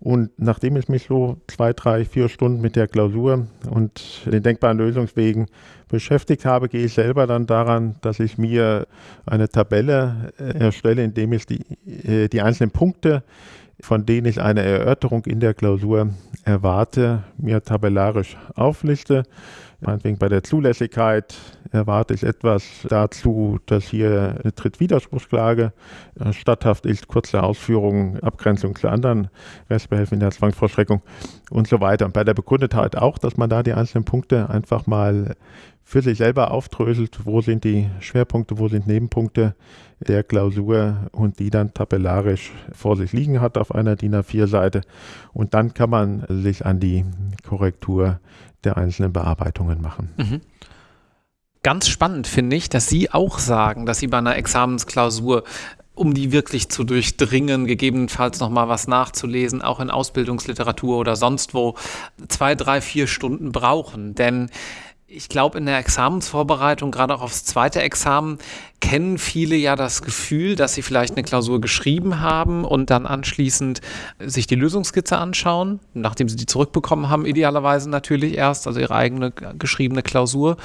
Und nachdem ich mich so zwei, drei, vier Stunden mit der Klausur und den denkbaren Lösungswegen beschäftigt habe, gehe ich selber dann daran, dass ich mir eine Tabelle äh, erstelle, indem ich die, äh, die einzelnen Punkte, von denen ich eine Erörterung in der Klausur erwarte, mir tabellarisch aufliste. Meinetwegen bei der Zulässigkeit erwarte ich etwas dazu, dass hier eine Trittwiderspruchsklage äh, statthaft ist, kurze Ausführungen, Abgrenzung zu anderen Rechtsbehelfen in der Zwangsvollstreckung und so weiter. Und bei der Begründetheit auch, dass man da die einzelnen Punkte einfach mal für sich selber aufdröselt, wo sind die Schwerpunkte, wo sind Nebenpunkte der Klausur und die dann tabellarisch vor sich liegen hat auf einer DIN A4-Seite. Und dann kann man sich an die Korrektur der einzelnen Bearbeitungen machen. Mhm. Ganz spannend finde ich, dass Sie auch sagen, dass Sie bei einer Examensklausur um die wirklich zu durchdringen, gegebenenfalls nochmal was nachzulesen, auch in Ausbildungsliteratur oder sonst wo, zwei, drei, vier Stunden brauchen. Denn ich glaube, in der Examensvorbereitung, gerade auch aufs zweite Examen, kennen viele ja das Gefühl, dass sie vielleicht eine Klausur geschrieben haben und dann anschließend sich die Lösungskizze anschauen, nachdem sie die zurückbekommen haben, idealerweise natürlich erst, also ihre eigene geschriebene Klausur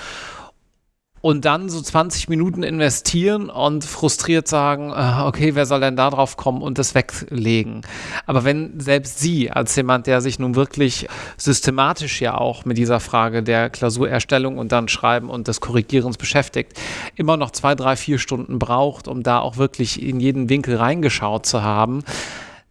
und dann so 20 Minuten investieren und frustriert sagen, äh, okay, wer soll denn da drauf kommen und das weglegen? Aber wenn selbst Sie als jemand, der sich nun wirklich systematisch ja auch mit dieser Frage der Klausurerstellung und dann Schreiben und des Korrigierens beschäftigt, immer noch zwei, drei, vier Stunden braucht, um da auch wirklich in jeden Winkel reingeschaut zu haben,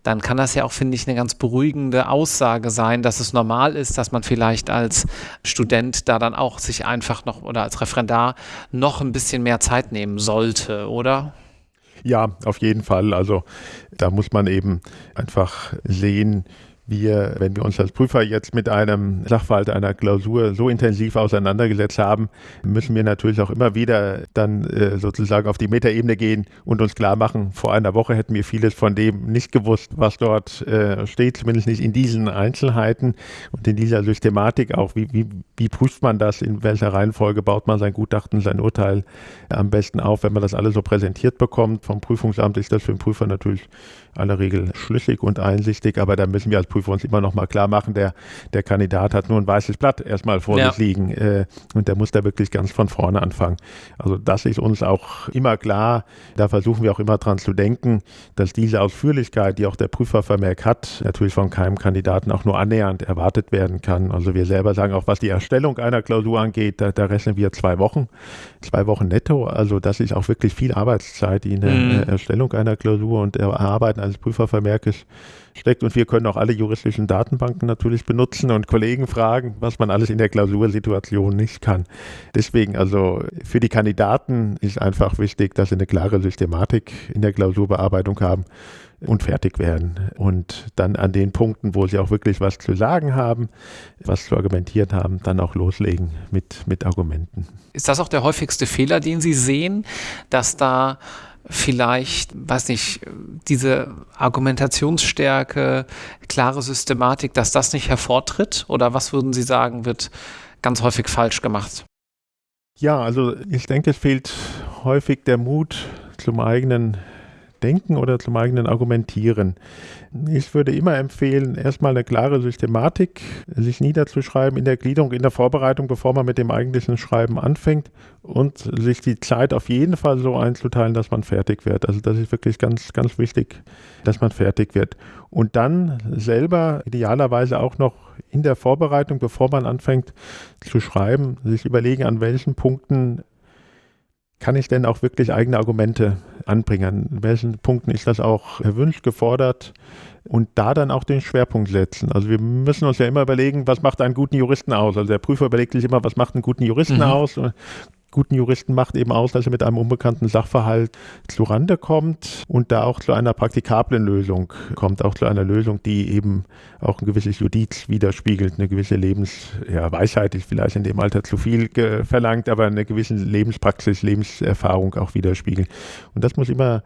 dann kann das ja auch, finde ich, eine ganz beruhigende Aussage sein, dass es normal ist, dass man vielleicht als Student da dann auch sich einfach noch oder als Referendar noch ein bisschen mehr Zeit nehmen sollte, oder? Ja, auf jeden Fall. Also da muss man eben einfach sehen, wir, wenn wir uns als Prüfer jetzt mit einem Sachverhalt einer Klausur so intensiv auseinandergesetzt haben, müssen wir natürlich auch immer wieder dann äh, sozusagen auf die Metaebene gehen und uns klar machen, vor einer Woche hätten wir vieles von dem nicht gewusst, was dort äh, steht, zumindest nicht in diesen Einzelheiten und in dieser Systematik auch. Wie, wie, wie prüft man das? In welcher Reihenfolge baut man sein Gutachten, sein Urteil am besten auf? Wenn man das alles so präsentiert bekommt vom Prüfungsamt, ist das für den Prüfer natürlich aller Regel schlüssig und einsichtig, aber da müssen wir als Prüfer uns immer noch mal klar machen, der, der Kandidat hat nur ein weißes Blatt erstmal vor ja. sich liegen äh, und der muss da wirklich ganz von vorne anfangen. Also das ist uns auch immer klar, da versuchen wir auch immer dran zu denken, dass diese Ausführlichkeit, die auch der Prüfervermerk hat, natürlich von keinem Kandidaten auch nur annähernd erwartet werden kann. Also wir selber sagen auch, was die Erstellung einer Klausur angeht, da, da rechnen wir zwei Wochen, zwei Wochen netto. Also das ist auch wirklich viel Arbeitszeit in der mhm. Erstellung einer Klausur und Erarbeiten eines Prüfervermerkes steckt. Und wir können auch alle juristischen Datenbanken natürlich benutzen und Kollegen fragen, was man alles in der Klausursituation nicht kann. Deswegen also für die Kandidaten ist einfach wichtig, dass sie eine klare Systematik in der Klausurbearbeitung haben und fertig werden. Und dann an den Punkten, wo sie auch wirklich was zu sagen haben, was zu argumentieren haben, dann auch loslegen mit, mit Argumenten. Ist das auch der häufigste Fehler, den Sie sehen, dass da vielleicht, weiß nicht, diese Argumentationsstärke, klare Systematik, dass das nicht hervortritt? Oder was würden Sie sagen, wird ganz häufig falsch gemacht? Ja, also ich denke, es fehlt häufig der Mut zum eigenen Denken oder zum eigenen Argumentieren. Ich würde immer empfehlen, erstmal eine klare Systematik sich niederzuschreiben in der Gliederung, in der Vorbereitung, bevor man mit dem eigentlichen Schreiben anfängt und sich die Zeit auf jeden Fall so einzuteilen, dass man fertig wird. Also das ist wirklich ganz, ganz wichtig, dass man fertig wird. Und dann selber idealerweise auch noch in der Vorbereitung, bevor man anfängt zu schreiben, sich überlegen, an welchen Punkten kann ich denn auch wirklich eigene Argumente anbringen? An welchen Punkten ist das auch erwünscht, gefordert? Und da dann auch den Schwerpunkt setzen. Also wir müssen uns ja immer überlegen, was macht einen guten Juristen aus? Also der Prüfer überlegt sich immer, was macht einen guten Juristen mhm. aus? Guten Juristen macht eben aus, dass er mit einem unbekannten Sachverhalt zu Rande kommt und da auch zu einer praktikablen Lösung kommt, auch zu einer Lösung, die eben auch ein gewisses Judiz widerspiegelt, eine gewisse Lebensweisheit, ja, ist vielleicht in dem Alter zu viel verlangt, aber eine gewisse Lebenspraxis, Lebenserfahrung auch widerspiegelt. Und das muss immer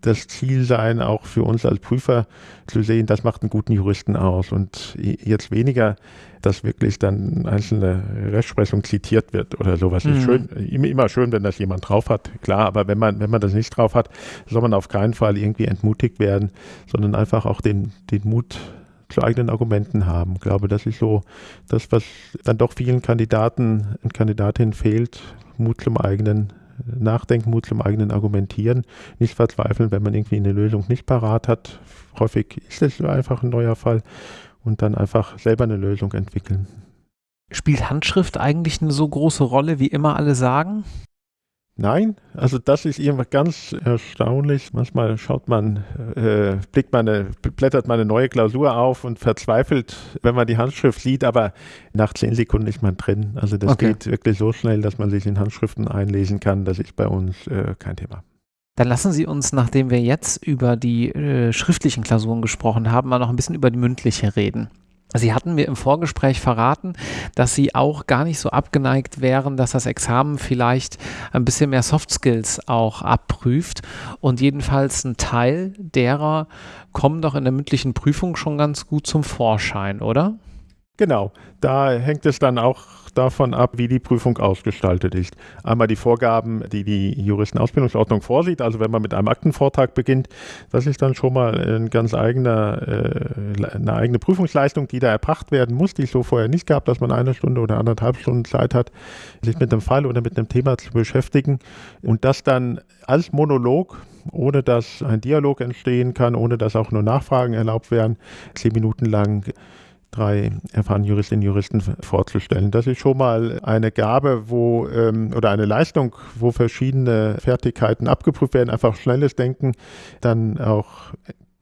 das Ziel sein, auch für uns als Prüfer zu sehen, das macht einen guten Juristen aus und jetzt weniger, dass wirklich dann einzelne Rechtsprechung zitiert wird oder sowas. Mhm. Ist schön, immer schön, wenn das jemand drauf hat, klar, aber wenn man, wenn man das nicht drauf hat, soll man auf keinen Fall irgendwie entmutigt werden, sondern einfach auch den, den Mut zu eigenen Argumenten haben. Ich glaube, das ist so das, was dann doch vielen Kandidaten und Kandidatinnen fehlt, Mut zum eigenen Nachdenken, Mut zum eigenen Argumentieren, nicht verzweifeln, wenn man irgendwie eine Lösung nicht parat hat. Häufig ist es einfach ein neuer Fall und dann einfach selber eine Lösung entwickeln. Spielt Handschrift eigentlich eine so große Rolle, wie immer alle sagen? Nein, also das ist irgendwas ganz erstaunlich. Manchmal schaut man, äh, blickt man eine, blättert man eine neue Klausur auf und verzweifelt, wenn man die Handschrift sieht, aber nach zehn Sekunden ist man drin. Also das okay. geht wirklich so schnell, dass man sich in Handschriften einlesen kann. Das ist bei uns äh, kein Thema. Dann lassen Sie uns, nachdem wir jetzt über die äh, schriftlichen Klausuren gesprochen haben, mal noch ein bisschen über die mündliche reden. Sie hatten mir im Vorgespräch verraten, dass Sie auch gar nicht so abgeneigt wären, dass das Examen vielleicht ein bisschen mehr Soft Skills auch abprüft. Und jedenfalls ein Teil derer kommen doch in der mündlichen Prüfung schon ganz gut zum Vorschein, oder? Genau, da hängt es dann auch davon ab, wie die Prüfung ausgestaltet ist. Einmal die Vorgaben, die die Juristenausbildungsordnung vorsieht, also wenn man mit einem Aktenvortrag beginnt, das ist dann schon mal ein ganz eigener, äh, eine eigene Prüfungsleistung, die da erbracht werden muss, die es so vorher nicht gab, dass man eine Stunde oder anderthalb Stunden Zeit hat, sich mit einem Fall oder mit einem Thema zu beschäftigen und das dann als Monolog ohne dass ein Dialog entstehen kann, ohne dass auch nur Nachfragen erlaubt werden, zehn Minuten lang drei erfahrenen Juristinnen und Juristen vorzustellen. Das ist schon mal eine Gabe, wo ähm, oder eine Leistung, wo verschiedene Fertigkeiten abgeprüft werden, einfach schnelles Denken, dann auch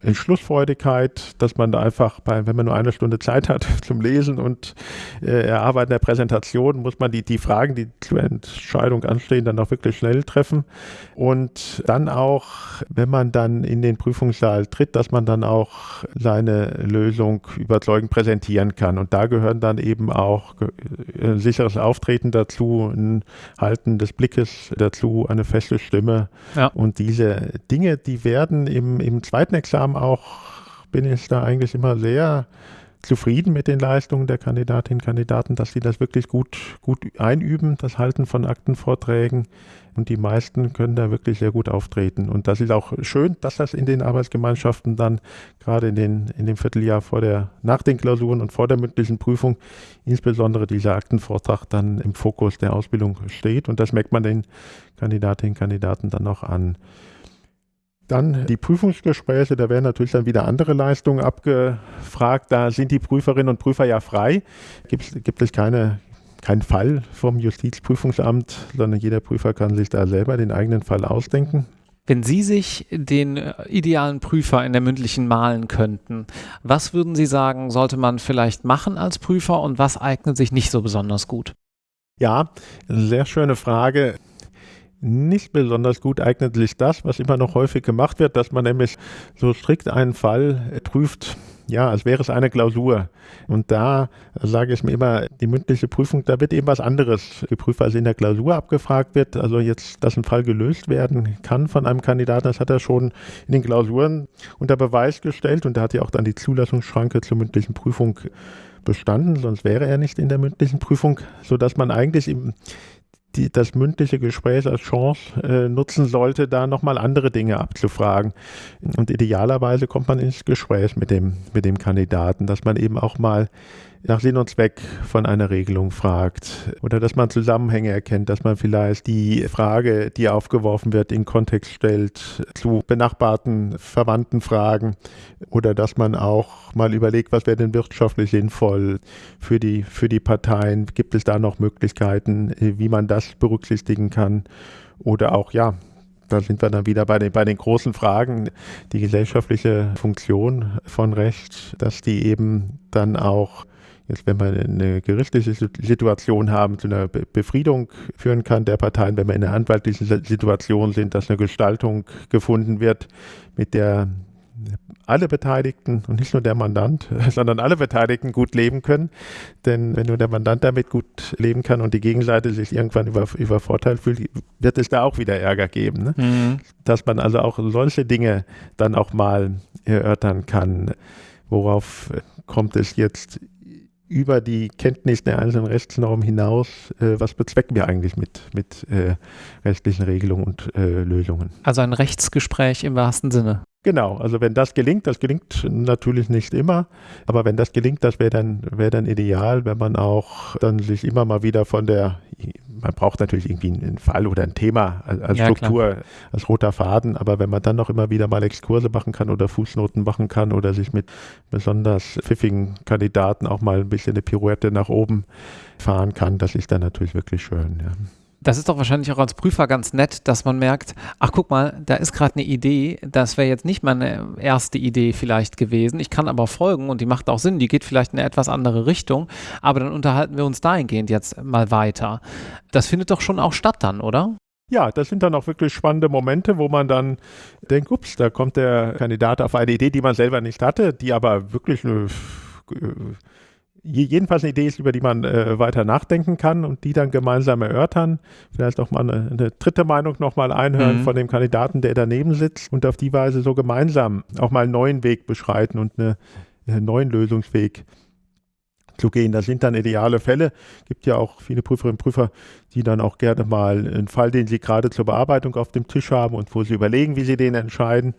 Entschlussfreudigkeit, dass man da einfach, bei, wenn man nur eine Stunde Zeit hat zum Lesen und äh, Erarbeiten der Präsentation, muss man die, die Fragen, die zur Entscheidung anstehen, dann auch wirklich schnell treffen. Und dann auch, wenn man dann in den Prüfungssaal tritt, dass man dann auch seine Lösung überzeugend präsentieren kann. Und da gehören dann eben auch ein äh, sicheres Auftreten dazu, ein Halten des Blickes dazu, eine feste Stimme. Ja. Und diese Dinge, die werden im, im zweiten Examen Examen auch bin ich da eigentlich immer sehr zufrieden mit den Leistungen der Kandidatinnen und Kandidaten, dass sie das wirklich gut, gut einüben, das Halten von Aktenvorträgen. Und die meisten können da wirklich sehr gut auftreten. Und das ist auch schön, dass das in den Arbeitsgemeinschaften dann gerade in, den, in dem Vierteljahr vor der, nach den Klausuren und vor der mündlichen Prüfung insbesondere dieser Aktenvortrag dann im Fokus der Ausbildung steht. Und das merkt man den Kandidatinnen und Kandidaten dann auch an. Dann die Prüfungsgespräche, da werden natürlich dann wieder andere Leistungen abgefragt. Da sind die Prüferinnen und Prüfer ja frei. Gibt, gibt es keine, keinen Fall vom Justizprüfungsamt, sondern jeder Prüfer kann sich da selber den eigenen Fall ausdenken. Wenn Sie sich den äh, idealen Prüfer in der mündlichen malen könnten, was würden Sie sagen, sollte man vielleicht machen als Prüfer und was eignet sich nicht so besonders gut? Ja, sehr schöne Frage. Nicht besonders gut eignet sich das, was immer noch häufig gemacht wird, dass man nämlich so strikt einen Fall prüft, ja, als wäre es eine Klausur. Und da sage ich mir immer, die mündliche Prüfung, da wird eben was anderes geprüft, als in der Klausur abgefragt wird. Also jetzt, dass ein Fall gelöst werden kann von einem Kandidaten, das hat er schon in den Klausuren unter Beweis gestellt und da hat ja auch dann die Zulassungsschranke zur mündlichen Prüfung bestanden, sonst wäre er nicht in der mündlichen Prüfung, sodass man eigentlich im die, das mündliche Gespräch als Chance äh, nutzen sollte, da nochmal andere Dinge abzufragen. Und idealerweise kommt man ins Gespräch mit dem, mit dem Kandidaten, dass man eben auch mal nach Sinn und Zweck von einer Regelung fragt. Oder dass man Zusammenhänge erkennt, dass man vielleicht die Frage, die aufgeworfen wird, in Kontext stellt zu benachbarten, verwandten Fragen. Oder dass man auch mal überlegt, was wäre denn wirtschaftlich sinnvoll für die, für die Parteien, gibt es da noch Möglichkeiten, wie man das berücksichtigen kann? Oder auch, ja, da sind wir dann wieder bei den, bei den großen Fragen, die gesellschaftliche Funktion von Recht, dass die eben dann auch jetzt, wenn wir eine gerichtliche Situation haben, zu einer Befriedung führen kann der Parteien, wenn wir in einer anwaltlichen Situation sind, dass eine Gestaltung gefunden wird, mit der alle Beteiligten und nicht nur der Mandant, sondern alle Beteiligten gut leben können. Denn wenn nur der Mandant damit gut leben kann und die Gegenseite sich irgendwann über, übervorteilt fühlt, wird es da auch wieder Ärger geben. Ne? Mhm. Dass man also auch solche Dinge dann auch mal erörtern kann. Worauf kommt es jetzt über die Kenntnis der einzelnen Rechtsnormen hinaus, äh, was bezwecken wir eigentlich mit, mit äh, rechtlichen Regelungen und äh, Lösungen. Also ein Rechtsgespräch im wahrsten Sinne. Genau, also wenn das gelingt, das gelingt natürlich nicht immer, aber wenn das gelingt, das wäre dann, wär dann ideal, wenn man auch dann sich immer mal wieder von der, man braucht natürlich irgendwie einen Fall oder ein Thema als, als ja, Struktur, klar. als roter Faden, aber wenn man dann noch immer wieder mal Exkurse machen kann oder Fußnoten machen kann oder sich mit besonders pfiffigen Kandidaten auch mal ein bisschen eine Pirouette nach oben fahren kann, das ist dann natürlich wirklich schön. Ja. Das ist doch wahrscheinlich auch als Prüfer ganz nett, dass man merkt, ach guck mal, da ist gerade eine Idee, das wäre jetzt nicht meine erste Idee vielleicht gewesen. Ich kann aber folgen und die macht auch Sinn, die geht vielleicht in eine etwas andere Richtung, aber dann unterhalten wir uns dahingehend jetzt mal weiter. Das findet doch schon auch statt dann, oder? Ja, das sind dann auch wirklich spannende Momente, wo man dann denkt, ups, da kommt der Kandidat auf eine Idee, die man selber nicht hatte, die aber wirklich eine jedenfalls eine Idee ist, über die man äh, weiter nachdenken kann und die dann gemeinsam erörtern. Vielleicht auch mal eine, eine dritte Meinung nochmal einhören mhm. von dem Kandidaten, der daneben sitzt und auf die Weise so gemeinsam auch mal einen neuen Weg beschreiten und eine, einen neuen Lösungsweg zu gehen. Das sind dann ideale Fälle. Es gibt ja auch viele Prüferinnen und Prüfer, die dann auch gerne mal einen Fall, den sie gerade zur Bearbeitung auf dem Tisch haben und wo sie überlegen, wie sie den entscheiden,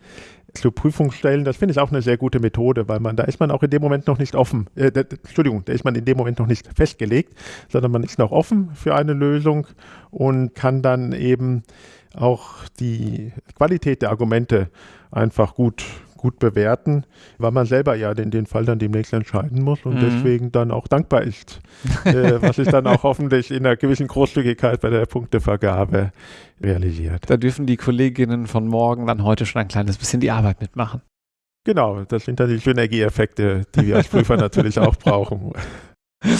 zur Prüfung stellen. Das finde ich auch eine sehr gute Methode, weil man, da ist man auch in dem Moment noch nicht offen. Äh, da, Entschuldigung, da ist man in dem Moment noch nicht festgelegt, sondern man ist noch offen für eine Lösung und kann dann eben auch die Qualität der Argumente einfach gut gut bewerten, weil man selber ja den, den Fall dann demnächst entscheiden muss und mhm. deswegen dann auch dankbar ist, äh, was sich dann auch hoffentlich in einer gewissen Großzügigkeit bei der Punktevergabe realisiert. Da dürfen die Kolleginnen von morgen dann heute schon ein kleines bisschen die Arbeit mitmachen. Genau, das sind dann die Synergieeffekte, die wir als Prüfer natürlich auch brauchen.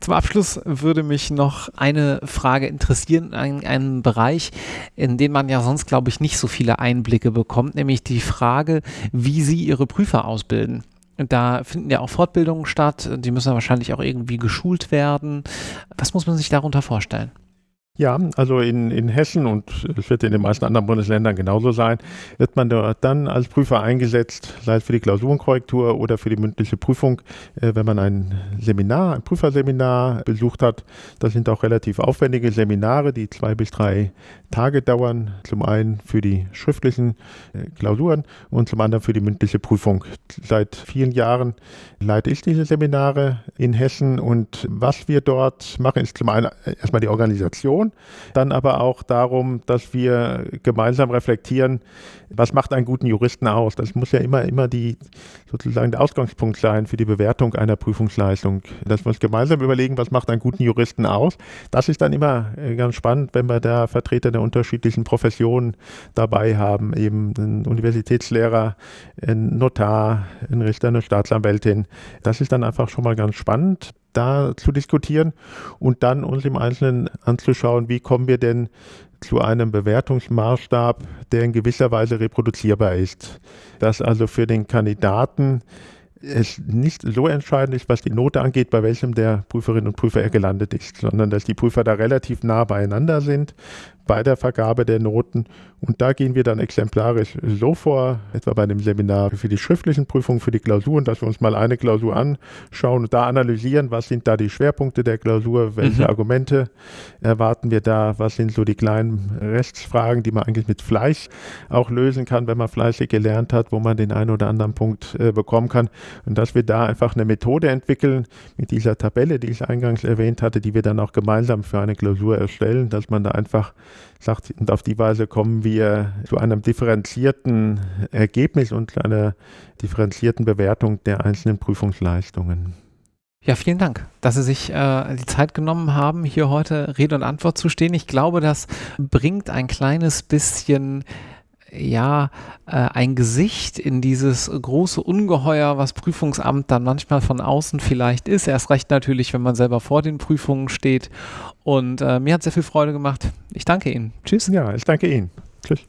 Zum Abschluss würde mich noch eine Frage interessieren, in einem Bereich, in den man ja sonst, glaube ich, nicht so viele Einblicke bekommt, nämlich die Frage, wie Sie Ihre Prüfer ausbilden. Da finden ja auch Fortbildungen statt, die müssen ja wahrscheinlich auch irgendwie geschult werden. Was muss man sich darunter vorstellen? Ja, also in, in Hessen und es wird in den meisten anderen Bundesländern genauso sein, wird man dort dann als Prüfer eingesetzt, sei es für die Klausurenkorrektur oder für die mündliche Prüfung, äh, wenn man ein Seminar, ein Prüferseminar besucht hat. Das sind auch relativ aufwendige Seminare, die zwei bis drei Tage dauern. Zum einen für die schriftlichen äh, Klausuren und zum anderen für die mündliche Prüfung. Seit vielen Jahren leite ich diese Seminare in Hessen und was wir dort machen, ist zum einen erstmal die Organisation dann aber auch darum, dass wir gemeinsam reflektieren, was macht einen guten Juristen aus? Das muss ja immer, immer die, sozusagen der Ausgangspunkt sein für die Bewertung einer Prüfungsleistung. Dass wir uns gemeinsam überlegen, was macht einen guten Juristen aus? Das ist dann immer äh, ganz spannend, wenn wir da Vertreter der unterschiedlichen Professionen dabei haben, eben einen Universitätslehrer, einen Notar, einen Richter, eine Staatsanwältin. Das ist dann einfach schon mal ganz spannend da zu diskutieren und dann uns im Einzelnen anzuschauen, wie kommen wir denn zu einem Bewertungsmaßstab, der in gewisser Weise reproduzierbar ist. Dass also für den Kandidaten es nicht so entscheidend ist, was die Note angeht, bei welchem der Prüferinnen und Prüfer er gelandet ist, sondern dass die Prüfer da relativ nah beieinander sind, bei der Vergabe der Noten. Und da gehen wir dann exemplarisch so vor, etwa bei dem Seminar für die schriftlichen Prüfungen, für die Klausuren, dass wir uns mal eine Klausur anschauen und da analysieren, was sind da die Schwerpunkte der Klausur, welche mhm. Argumente erwarten wir da, was sind so die kleinen Rechtsfragen, die man eigentlich mit Fleiß auch lösen kann, wenn man fleißig gelernt hat, wo man den einen oder anderen Punkt äh, bekommen kann. Und dass wir da einfach eine Methode entwickeln mit dieser Tabelle, die ich eingangs erwähnt hatte, die wir dann auch gemeinsam für eine Klausur erstellen, dass man da einfach sagt, und auf die Weise kommen wir zu einem differenzierten Ergebnis und zu einer differenzierten Bewertung der einzelnen Prüfungsleistungen. Ja, vielen Dank, dass Sie sich äh, die Zeit genommen haben, hier heute Rede und Antwort zu stehen. Ich glaube, das bringt ein kleines bisschen ja, äh, ein Gesicht in dieses große Ungeheuer, was Prüfungsamt dann manchmal von außen vielleicht ist. Erst recht natürlich, wenn man selber vor den Prüfungen steht. Und äh, mir hat sehr viel Freude gemacht. Ich danke Ihnen. Tschüss. Ja, ich danke Ihnen. Tschüss.